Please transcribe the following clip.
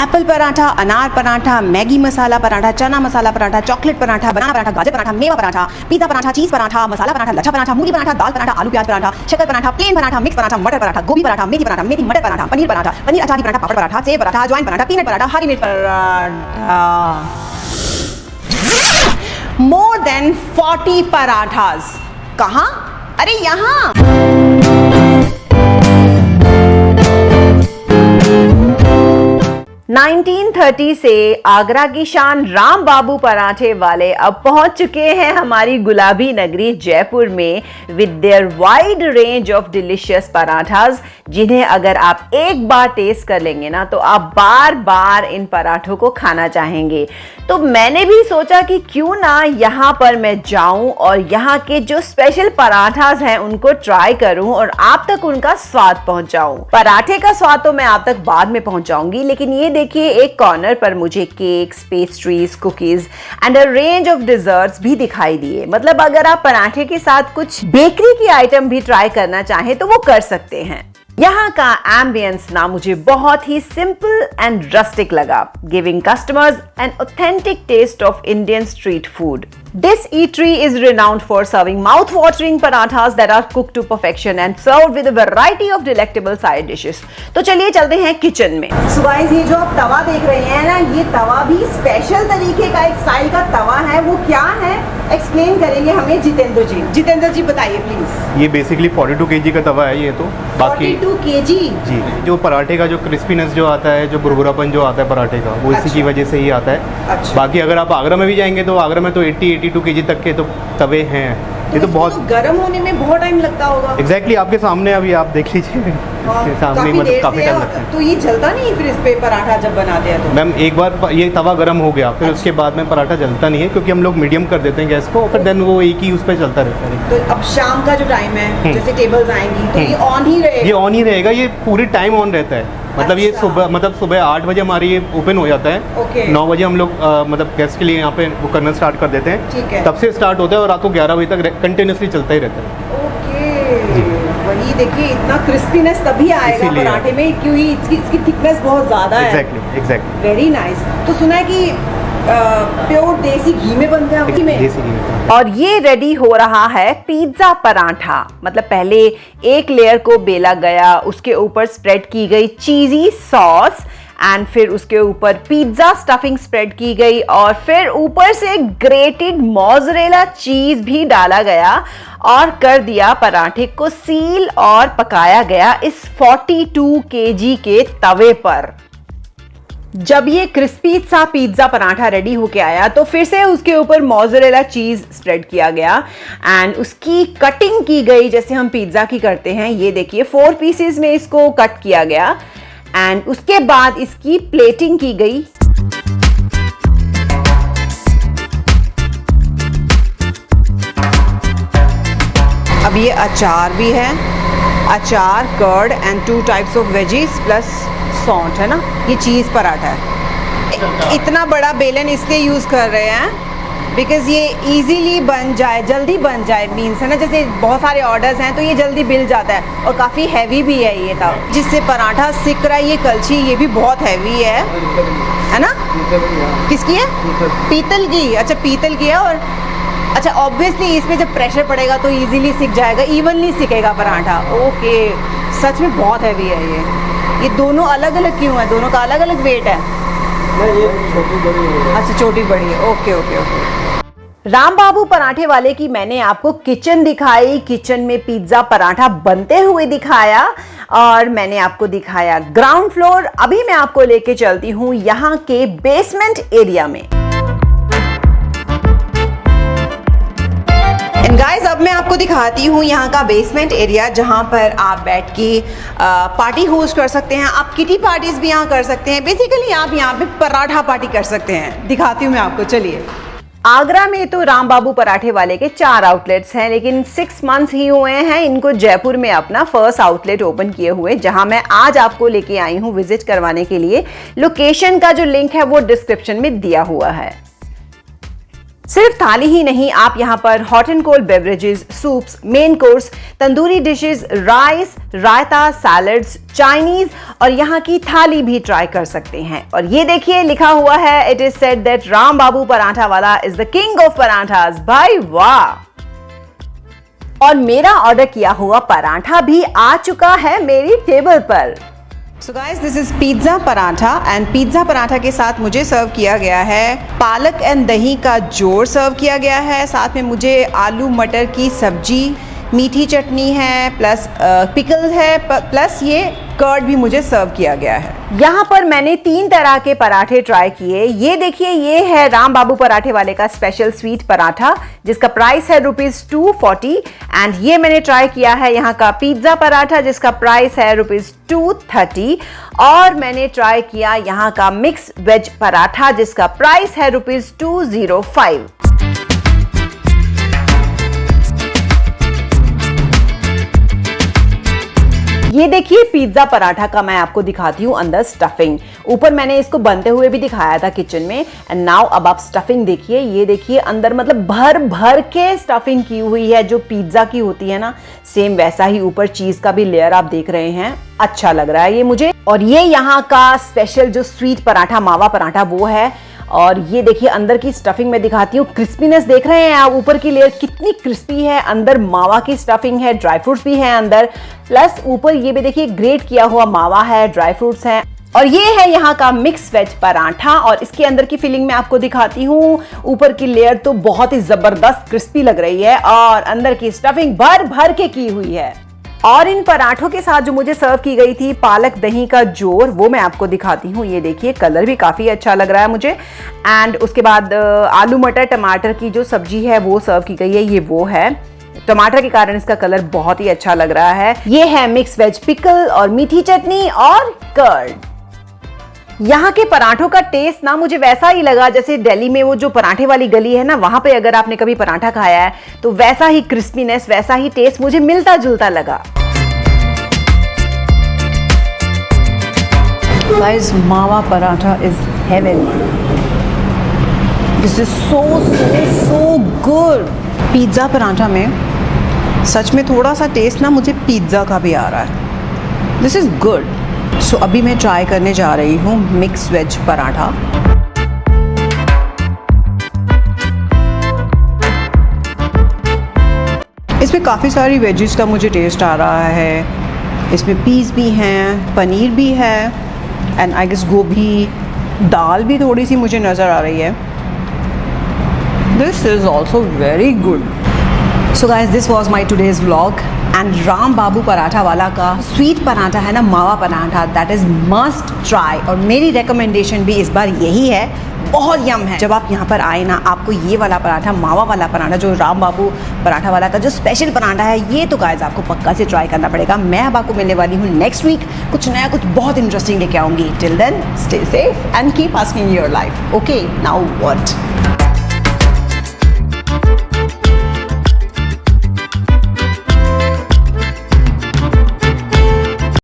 Apple paratha, अनार paratha, Maggi masala paratha, chana masala paratha, chocolate paratha, banana paratha, गाजर पराठा, मेवा paratha, pizza paratha, cheese paratha, masala paratha, lachha paratha, मूली पराठा, दाल पराठा, आलू प्याज पराठा, शक्कर पराठा प्लेन पराठा मिक्स पराठा, मटर पराठा, गोभी पराठा, मेथी पराठा, मेथी मटर पराठा, पनीर पराठा, पनीर अचारी पराठा, पापड़ पराठा सेव पराठा, अजवाइन पराठा, पीनट पराठा, हरी मिर्च पराठा। More then 40 parathas. कहाँ? अरे यहाँ। 1930 से आगरा की शान राम बाबू पराठे वाले अब पहुँच चुके हैं हमारी गुलाबी नगरी जयपुर में with their wide range of delicious parathas जिन्हें अगर आप एक बार टेस्ट कर लेंगे ना तो आप बार बार इन पराठों को खाना चाहेंगे। तो मैंने भी सोचा कि क्यों ना यहाँ पर मैं जाऊँ और यहाँ के जो स्पेशल पराठाज हैं, उनको ट्राई करूँ और आप तक उनका स्वाद पहुंचाऊं। पराठे का स्वाद तो मैं आप तक बाद में पहुंचाऊँगी, लेकिन ये देखिए, एक कॉर्नर पर मुझे cakes pastries cookies and a range of desserts भी दिखाई दिए। मतलब अगर आप पराठे के साथ कुछ बेकरी की आइटम भी ट्राई करना चाहें तो वो कर सकते हैं। यहाँ का एम्बियंस ना मुझे बहुत ही सिंपल एंड रस्टिक लगा giving customers an authentic taste of Indian street food this eatery is renowned for serving mouth watering parathas that are cook to perfection and serve with variety of delectable side dishes तो चलिए चलते हैं kitchen में। सुबह ये जो आप तवा देख रहे हैं ना, ये तवा भी स्पेशल तरीके का एक स्टाइल का तवा है। वो क्या है? एक्सप्लेन करेंगे हमें जितेंद्र जी। जितेंद्र जी बताइए प्लीज़ ये बेसिकली 42 केजी का तवा है ये तो। बाकी 42 केजी जी। जो पराठे का जो क्रिस्पीनेस जो आता है जो बुरबुरापन जो आता है पराठे का वो अच्छा। इसी अच्छा। की वजह से ही आता है। अच्छा। बाकी अगर आप आगरा में भी जाएँगे तो आगरा में तो 80 82 केजी तक के तो तवे हैं। ये तो इसको बहुत गर्म होने में बहुत टाइम लगता होगा। एग्जैक्टली आपके सामने अभी आप देख लीजिए। इसके सामने मतलब काफ़ी टाइम लगता है। तो ये जलता नहीं फिर इस पे पराठा जब बनाते हैं तो? मैम एक बार ये तवा गर्म हो गया फिर अच्छा। उसके बाद में पराठा जलता नहीं है क्योंकि हम लोग मीडियम कर देते हैं गैस को फिर देन वो एक ही उस पर चलता रहता है। तो अब शाम का जो टाइम है हम्म। जैसे टेबल्स आएँगी तो ये ऑन ही रहेगा? ये ऑन ही रहेगा ये पूरी टाइम ऑन रहता है। मतलब ये अच्छा। सुबह मतलब सुबह आठ बजे हमारी ये ओपन हो जाता। है। नौ बजे हम लोग मतलब गेस्ट के लिए यहाँ पे वो करना स्टार्ट कर देते हैं। ठीक है। तब से स्टार्ट होता है और रात को ग्यारह बजे तक कंटिन्यूसली चलता ही रहता है। देखिए इतना क्रिस्पीनेस तभी आएगा पराठे में क्योंकि इसकी इसकी थिकनेस बहुत ज़्यादा है। एग्जैक्टली एग्जैक्टली वेरी नाइस तो सुना है कि प्योर देसी घी में बनते हैं घी में देसी घी में। और ये रेडी हो रहा है पिज्जा पराठा। मतलब पहले एक लेयर को बेला गया उसके ऊपर स्प्रेड की गई चीजी सॉस एंड फिर उसके ऊपर पिज्जा स्टफिंग स्प्रेड की गई और फिर ऊपर से ग्रेटेड मोजरेला चीज़ भी डाला गया और कर दिया पराठे को सील और पकाया गया इस 42 केजी के तवे पर। जब ये क्रिस्पी सा पिज्जा पराठा रेडी होके आया तो फिर से उसके ऊपर मोजरेला चीज़ स्प्रेड किया गया। एंड उसकी कटिंग की गई, जैसे हम पिज्जा की करते हैं, ये देखिए फोर पीसेस में इसको कट किया गया। एंड उसके बाद इसकी प्लेटिंग की गई। अब ये अचार भी है। अचार curd and two types of veggies plus सौंठ है ना? ये चीज़ पराठा है। इतना बड़ा बेलन इसलिए यूज़ कर रहे हैं बिकॉज़ ये इजीली बन जाए जल्दी बन जाए मीन्स है ना? जैसे बहुत सारे ऑर्डर्स हैं तो ये जल्दी बिल जाता है। और काफ़ी हैवी भी है ये तब। जिससे पराठा सिक रहा है ये कलछी ये भी बहुत हैवी है। है ना? किसकी है? पीतल की। अच्छा पीतल की है और अच्छा ऑब्वियसली इसमें जब प्रेशर पड़ेगा तो इजीली सीख जाएगा इवनली सीखेगा पराठा। ओके सच में बहुत हैवी है ये। ये दोनों अलग अलग क्यों है? दोनों का अलग अलग वेट है ये छोटी बड़ी है। अच्छा छोटी बड़ी है। Okay okay okay Ram Babu पराठे वाले की मैंने आपको किचन दिखाई। किचन में पिज्जा पराठा बनते हुए दिखाया और मैंने आपको दिखाया ग्राउंड फ्लोर अभी मैं आपको लेके चलती हूँ यहाँ के बेसमेंट एरिया में। गाइस अब मैं आपको दिखाती हूँ यहाँ का बेसमेंट एरिया जहाँ पर आप बैठ के पार्टी होस्ट कर सकते हैं। आप किटी पार्टीज़ भी यहाँ कर सकते हैं। बेसिकली आप यहाँ पे पराठा पार्टी कर सकते हैं। दिखाती हूँ मैं आपको। चलिए। आगरा में तो राम बाबू पराठे वाले के चार आउटलेट्स हैं, लेकिन सिक्स मंथ्स ही हुए हैं, इनको जयपुर में अपना फ़र्स्ट आउटलेट ओपन किए हुए, जहाँ मैं आज आपको लेके आई हूँ विज़िट करवाने के लिए। लोकेशन का जो लिंक है, वो डिस्क्रिप्शन में दिया हुआ है। सिर्फ़ थाली ही नहीं, आप यहाँ पर hot and cold beverages soups main course tandoori dishes rice raita salads Chinese और यहाँ की थाली भी ट्राई कर सकते हैं। और ये देखिए, लिखा हुआ है it is said that Ram Babu paratha वाला is the king of parathas. भाई वाह! और मेरा ऑर्डर किया हुआ पराठा भी आ चुका है मेरी टेबल पर। So guys this is pizza paratha and pizza paratha के साथ मुझे सर्व किया गया है पालक एंड दही का ज़ोर सर्व किया गया है। साथ में मुझे आलू मटर की सब्ज़ी, मीठी चटनी है प्लस पिकल है प्लस ये कर्ड भी मुझे सर्व किया गया है। यहाँ पर मैंने तीन तरह के पराठे ट्राई किए। ये देखिए, ये है राम बाबू पराठे वाले का स्पेशल स्वीट पराठा, जिसका प्राइस है रुपीज़ टू फोर्टी एंड ये मैंने ट्राई किया है यहाँ का पिज़्ज़ा पराठा, जिसका प्राइस है रुपीज़ टू थर्टी और मैंने ट्राई किया यहाँ का मिक्स वेज पराठा, जिसका प्राइस है रुपीज़ टू ज़ीरो फाइव ये देखिए पिज्जा पराठा का मैं आपको दिखाती हूँ अंदर स्टफिंग ऊपर मैंने इसको बनते हुए भी दिखाया था किचन में। एंड नाउ अब आप स्टफिंग देखिए, ये देखिए अंदर मतलब भर भर के स्टफिंग की हुई है, जो पिज्जा की होती है ना। सेम वैसा ही ऊपर चीज़ का भी लेयर आप देख रहे हैं। अच्छा लग रहा है ये मुझे। और ये यहाँ का स्पेशल जो स्वीट पराठा, मावा पराठा, वो है। और ये देखिए, अंदर की स्टफिंग में दिखाती हूँ। क्रिस्पीनेस देख रहे हैं आप? ऊपर की लेयर कितनी क्रिस्पी है। अंदर मावा की स्टफिंग है ड्राई फ्रूट्स भी हैं अंदर। प्लस ऊपर ये भी देखिए ग्रेट किया हुआ मावा है ड्राई फ्रूट्स हैं। और ये है यहाँ का मिक्स वेज पराठा और इसके अंदर की फीलिंग मैं आपको दिखाती हूँ। ऊपर की लेयर तो बहुत ही ज़बरदस्त क्रिस्पी लग रही है और अंदर की स्टफिंग भर भर के की हुई है। और इन पराठों के साथ जो मुझे सर्व की गई थी, पालक दही का ज़ोर, वो मैं आपको दिखाती हूँ। ये देखिए कलर भी काफ़ी अच्छा लग रहा है मुझे। एंड उसके बाद आलू मटर, टमाटर की जो सब्ज़ी है, वो सर्व की गई है। ये वो है। टमाटर के कारण इसका कलर बहुत ही अच्छा लग रहा है। ये है मिक्स वेज पिकल और मीठी चटनी और कर्ड यहाँ के पराठों का टेस्ट ना मुझे वैसा ही लगा जैसे दिल्ली में वो जो पराठे वाली गली है ना वहाँ पे अगर आपने कभी पराठा खाया है तो वैसा ही क्रिस्पीनेस वैसा ही टेस्ट मुझे मिलता जुलता लगा। Guys, मावा paratha is heaven this is so so so good pizza paratha में सच में थोड़ा सा टेस्ट ना मुझे पिज़्ज़ा का भी आ रहा है। This is good so so, अभी मैं ट्राई करने जा रही हूँ मिक्स वेज पराठा। इसमें काफ़ी सारी वेजेस का मुझे टेस्ट आ रहा है। इसमें पीस भी हैं पनीर भी है एंड आई गेस गोभी दाल भी थोड़ी सी मुझे नज़र आ रही है। This is also very good so guys this was my today's vlog and Ram Babu paratha वाला का स्वीट पराठा है ना मावा paratha that is must try और मेरी रिकमेंडेशन भी इस बार यही है बहुत यम है जब आप यहाँ पर आए ना आपको ये वाला पराठा मावा वाला पराठा जो राम बाबू पराठा वाला का जो स्पेशल पराठा है ये तो गाइज़ आपको पक्का से ट्राई करना पड़ेगा मैं अब आपको मिलने वाली हूँ नेक्स्ट वीक कुछ नया कुछ बहुत इंटरेस्टिंग लेके आऊँगी till then stay safe and keep asking your life okay now what